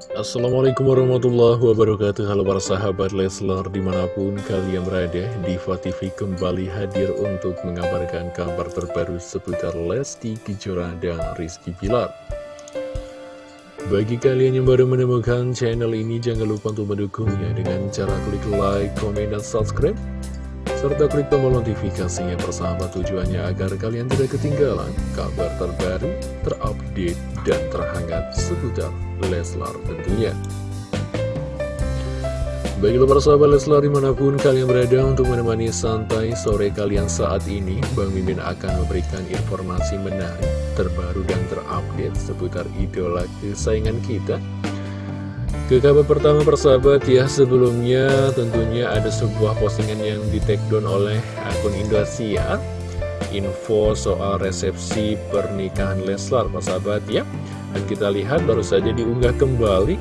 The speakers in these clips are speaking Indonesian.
Assalamualaikum warahmatullahi wabarakatuh. Halo para sahabat Leslar di mana pun kalian berada Diva TV kembali hadir untuk mengabarkan kabar terbaru seputar Lesti Kejora dan Rizky Pilar Bagi kalian yang baru menemukan channel ini jangan lupa untuk mendukungnya dengan cara klik like, komen, dan subscribe serta klik tombol notifikasinya persahabat tujuannya agar kalian tidak ketinggalan kabar terbaru, terupdate, dan terhangat seputar Leslar tentunya. Baiklah para sahabat Leslar di mana pun kalian berada untuk menemani santai sore kalian saat ini Bang Mimin akan memberikan informasi menarik, terbaru dan terupdate seputar idola kesayangan kita Ke kabar pertama persahabat ya sebelumnya tentunya ada sebuah postingan yang di take down oleh akun Indosiar Info soal resepsi pernikahan Leslar persahabat ya. Dan kita lihat baru saja diunggah kembali.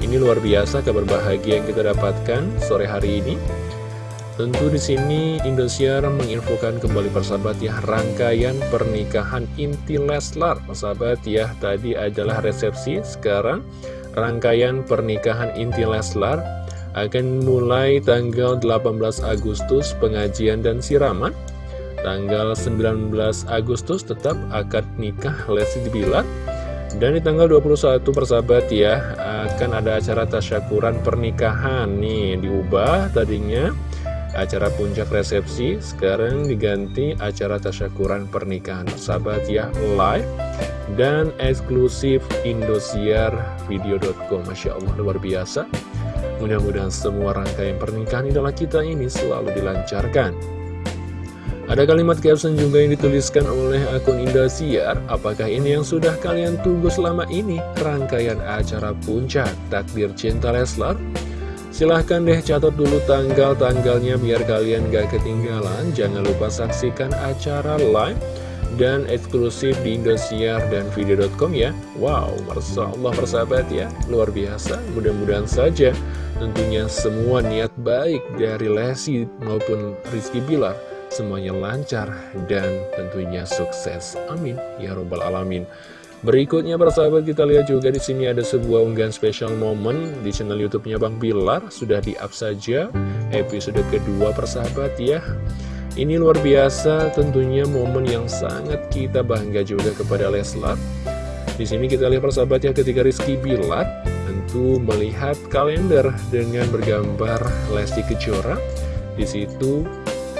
Ini luar biasa kabar bahagia yang kita dapatkan sore hari ini. Tentu di sini Indosiar menginfokan kembali persahabat ya rangkaian pernikahan inti Leslar persahabat ya. Tadi adalah resepsi sekarang rangkaian pernikahan inti Leslar akan mulai tanggal 18 Agustus pengajian dan siraman tanggal 19 Agustus tetap akad nikah Lesti Bilar. Dan di tanggal 21 persahabat ya akan ada acara tasyakuran pernikahan nih diubah tadinya. Acara puncak resepsi sekarang diganti acara tasyakuran pernikahan persahabat ya live dan eksklusif Indosiar video.com Masya Allah luar biasa. Mudah-mudahan semua rangkaian pernikahan idola kita ini selalu dilancarkan ada kalimat caption juga yang dituliskan oleh akun Indosiar. Apakah ini yang sudah kalian tunggu selama ini? Rangkaian acara puncak Takdir Cinta Leslar? Silahkan deh catat dulu tanggal-tanggalnya biar kalian gak ketinggalan. Jangan lupa saksikan acara live dan eksklusif di Indosiar dan video.com ya. Wow, Masya Allah persahabat ya. Luar biasa, mudah-mudahan saja Tentunya semua niat baik dari Lesi maupun Rizky Bilar semuanya lancar dan tentunya sukses. Amin ya robbal alamin. Berikutnya persahabat kita lihat juga di sini ada sebuah unggahan special moment di channel YouTube-nya Bang Bilar sudah di-up saja episode kedua persahabat ya. Ini luar biasa tentunya momen yang sangat kita bangga juga kepada Leslar. Di sini kita lihat persahabat ya ketika Rizky Bilar tentu melihat kalender dengan bergambar Lesti Kejora. Di situ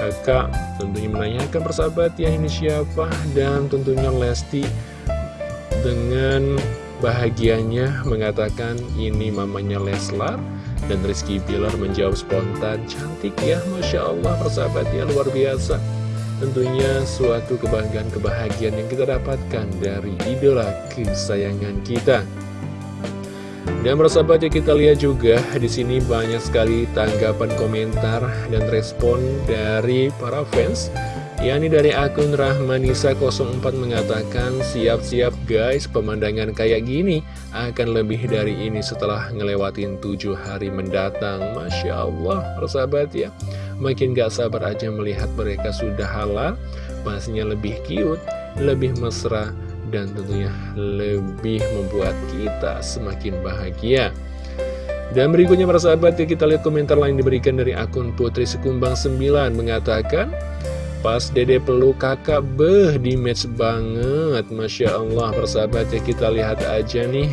kakak tentunya menanyakan persahabat ya ini siapa? Dan tentunya Lesti dengan bahagianya mengatakan ini mamanya Leslar. Dan Rizky Bilar menjawab spontan cantik ya Masya Allah persahabat ya luar biasa. Tentunya suatu kebanggaan kebahagiaan yang kita dapatkan dari idola kesayangan kita dan bersahabat ya kita lihat juga di sini banyak sekali tanggapan komentar dan respon dari para fans. Yakni dari akun Rahmanisa04 mengatakan siap-siap guys pemandangan kayak gini akan lebih dari ini setelah ngelewatin tujuh hari mendatang. Masya Allah persahabat ya. Makin gak sabar aja melihat mereka sudah halal pastinya lebih cute lebih mesra dan tentunya lebih membuat kita semakin bahagia. Dan berikutnya para sahabat ya kita lihat komentar lain diberikan dari akun Putri Sekumbang 9 mengatakan Pas dede peluk kakak beh di match banget Masya Allah persahabat ya kita lihat aja nih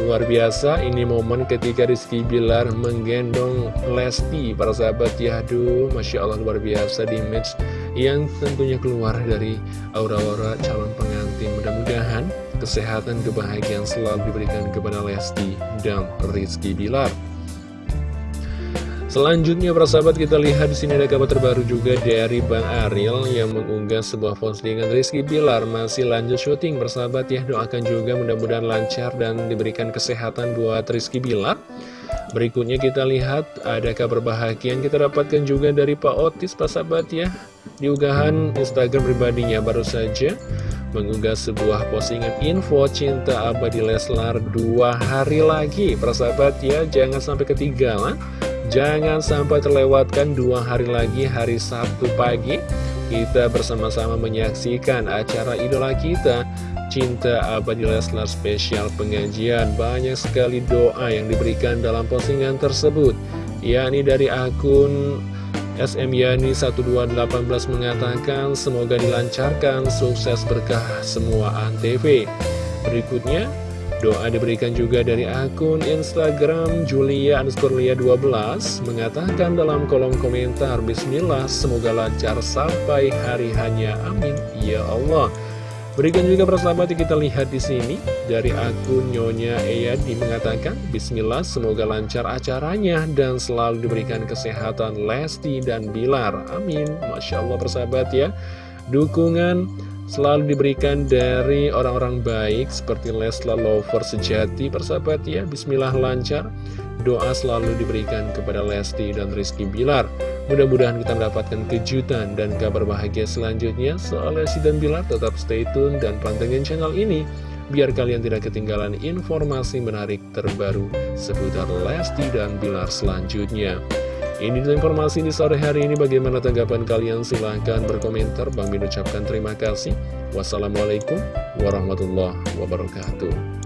Luar biasa ini momen ketika Rizky Bilar menggendong Lesti Para sahabat ya aduh Masya Allah luar biasa di match yang tentunya keluar dari aura-aura calon pengantin. Mudah-mudahan kesehatan kebahagiaan selalu diberikan kepada Lesti dan Rizky Bilar. Selanjutnya para sahabat kita lihat di sini ada kabar terbaru juga dari Bang Ariel yang mengunggah sebuah postingan Rizky Bilar masih lanjut syuting bersahabat ya doakan juga mudah-mudahan lancar dan diberikan kesehatan buat Rizky Bilar. Berikutnya kita lihat ada kabar bahagia yang kita dapatkan juga dari Pak Otis Pak sahabat ya? Di unggahan Instagram pribadinya baru saja mengunggah sebuah postingan info cinta abadi Leslar dua hari lagi. Persahabat ya jangan sampai ketinggalan. Jangan sampai terlewatkan dua hari lagi hari Sabtu pagi. Kita bersama-sama menyaksikan acara idola kita cinta abadi Leslar spesial pengajian. Banyak sekali doa yang diberikan dalam postingan tersebut yakni dari akun SM Yani 1218 mengatakan semoga dilancarkan sukses berkah semua antv berikutnya doa diberikan juga dari akun Instagram Julia underscore 12 mengatakan dalam kolom komentar Bismillah semoga lancar sampai hari hanya. Amin. Ya Allah Berikan juga persahabat kita lihat di sini dari akun Nyonya Eyadi mengatakan Bismillah semoga lancar acaranya dan selalu diberikan kesehatan Lesti dan Bilar. Amin. Masya Allah persahabat ya. Dukungan selalu diberikan dari orang-orang baik seperti Lesla Lover sejati persahabat ya. Bismillah lancar. Doa selalu diberikan kepada Lesti dan Rizky Bilar. Mudah-mudahan kita mendapatkan kejutan dan kabar bahagia selanjutnya soal Lesti dan Bilar. Tetap stay tune dan pantengin channel ini biar kalian tidak ketinggalan informasi menarik terbaru seputar Lesti dan Bilar selanjutnya. Ini informasi di sore hari ini. Bagaimana tanggapan kalian? Silahkan berkomentar. Bang Min ucapkan terima kasih. Wassalamualaikum warahmatullahi wabarakatuh.